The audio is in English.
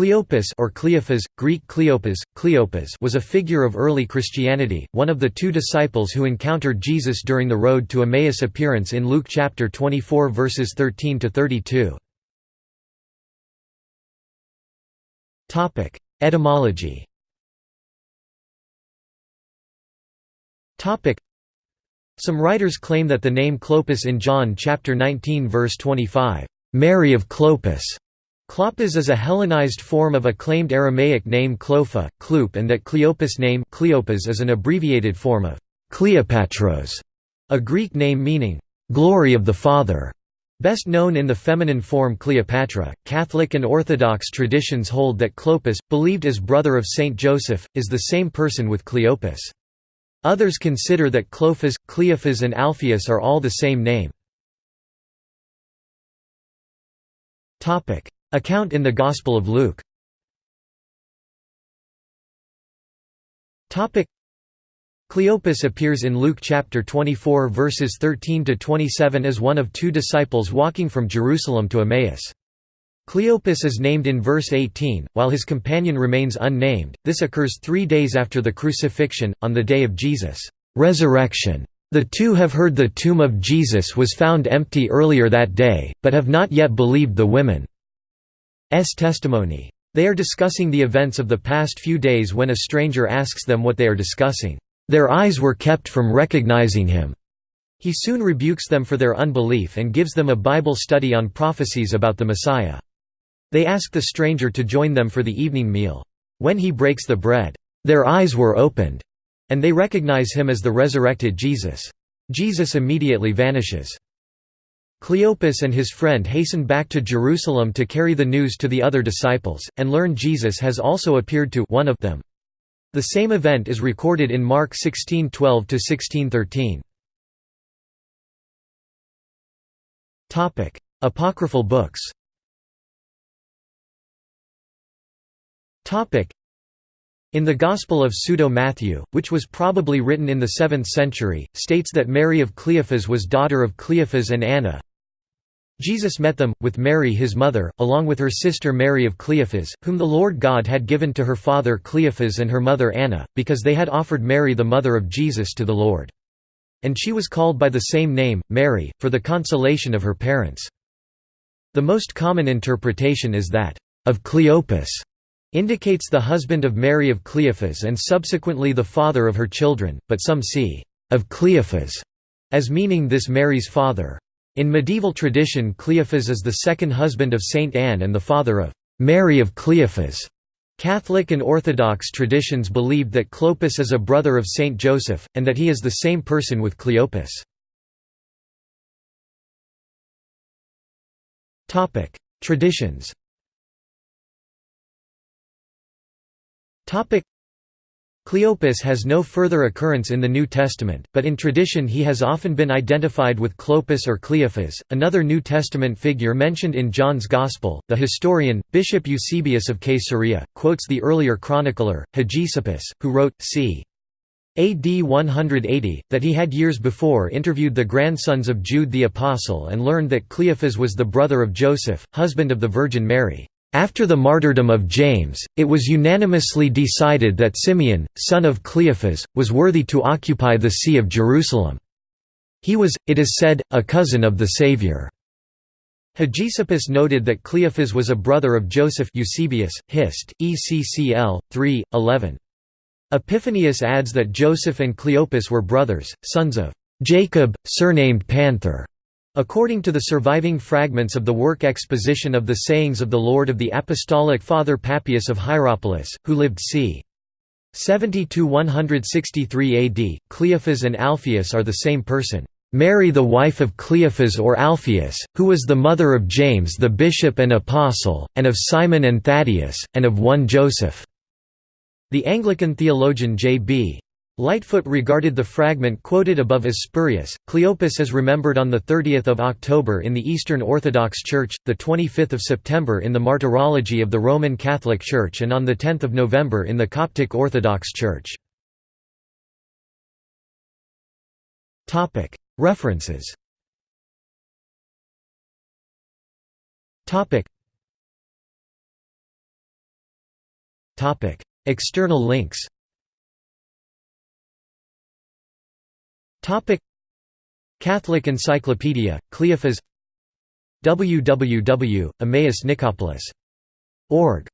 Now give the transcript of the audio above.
Cleopas or Cleophas, Greek Cleopas, Cleopas was a figure of early Christianity, one of the two disciples who encountered Jesus during the road to Emmaus appearance in Luke chapter 24 verses 13 to 32. Topic: Etymology. Topic: Some writers claim that the name Clopas in John chapter 19 verse 25, Mary of Clopas Klopas is a Hellenized form of a claimed Aramaic name Clopha, Kloop and that Cleopas name Cleopas is an abbreviated form of Cleopatros, a Greek name meaning, "...glory of the Father", best known in the feminine form Cleopatra. Catholic and Orthodox traditions hold that Clopas, believed as brother of Saint Joseph, is the same person with Cleopas. Others consider that Clophas, Cleophas and Alphaeus are all the same name. Account in the Gospel of Luke Cleopas appears in Luke chapter 24 verses 13 to 27 as one of two disciples walking from Jerusalem to Emmaus. Cleopas is named in verse 18, while his companion remains unnamed. This occurs 3 days after the crucifixion on the day of Jesus' resurrection. The two have heard the tomb of Jesus was found empty earlier that day, but have not yet believed the women. S testimony. They are discussing the events of the past few days when a stranger asks them what they are discussing. Their eyes were kept from recognizing him. He soon rebukes them for their unbelief and gives them a Bible study on prophecies about the Messiah. They ask the stranger to join them for the evening meal. When he breaks the bread, their eyes were opened, and they recognize him as the resurrected Jesus. Jesus immediately vanishes. Cleopas and his friend hasten back to Jerusalem to carry the news to the other disciples, and learn Jesus has also appeared to one of them. The same event is recorded in Mark 16:12–1613. Apocryphal books in the Gospel of Pseudo-Matthew, which was probably written in the 7th century, states that Mary of Cleophas was daughter of Cleophas and Anna, Jesus met them, with Mary his mother, along with her sister Mary of Cleophas, whom the Lord God had given to her father Cleophas and her mother Anna, because they had offered Mary the mother of Jesus to the Lord. And she was called by the same name, Mary, for the consolation of her parents. The most common interpretation is that, of Cleopas, indicates the husband of Mary of Cleophas and subsequently the father of her children, but some see, of Cleophas, as meaning this Mary's father. In medieval tradition Cleophas is the second husband of Saint Anne and the father of Mary of Cleophas. Catholic and Orthodox traditions believed that Clopas is a brother of Saint Joseph, and that he is the same person with Cleopas. Traditions Cleopas has no further occurrence in the New Testament, but in tradition he has often been identified with Clopas or Cleophas. Another New Testament figure mentioned in John's Gospel, the historian, Bishop Eusebius of Caesarea, quotes the earlier chronicler, Hegesippus, who wrote, c. AD 180, that he had years before interviewed the grandsons of Jude the Apostle and learned that Cleophas was the brother of Joseph, husband of the Virgin Mary. After the martyrdom of James, it was unanimously decided that Simeon, son of Cleophas, was worthy to occupy the See of Jerusalem. He was, it is said, a cousin of the Saviour. Hegesippus noted that Cleophas was a brother of Joseph Eusebius, Hist, ECCL, 3, 11. Epiphanius adds that Joseph and Cleopas were brothers, sons of Jacob, surnamed Panther. According to the surviving fragments of the work Exposition of the Sayings of the Lord of the Apostolic Father Papias of Hierapolis, who lived c. 70–163 AD, Cleophas and Alphaeus are the same person. Mary the wife of Cleophas or Alphaeus, who was the mother of James the bishop and apostle, and of Simon and Thaddeus, and of one Joseph." The Anglican theologian J.B. Lightfoot regarded the fragment quoted above as spurious. Cleopas is remembered on 30 October in the Eastern Orthodox Church, 25 September in the Martyrology of the Roman Catholic Church and on 10 November in the Coptic Orthodox Church. References Topic External links Catholic Encyclopedia, Cleophas. Www.emmausnicopolis.org